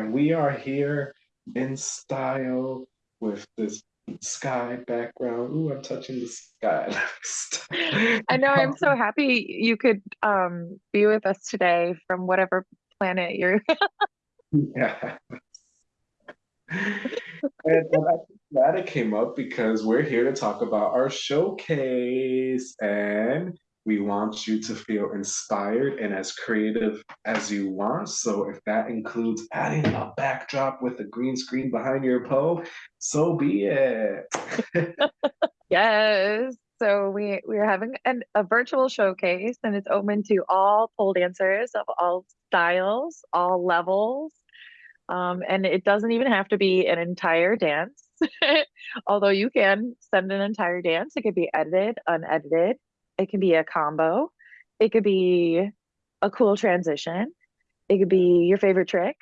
and we are here in style with this sky background. Ooh, I'm touching the sky. I know I'm so happy you could um be with us today from whatever planet you're yeah. And I'm glad it came up because we're here to talk about our showcase and we want you to feel inspired and as creative as you want. So if that includes adding a backdrop with a green screen behind your pole, so be it. Yes. So we we're having an, a virtual showcase and it's open to all pole dancers of all styles, all levels. Um, and it doesn't even have to be an entire dance. Although you can send an entire dance, it could be edited, unedited, it can be a combo, it could be a cool transition, it could be your favorite trick,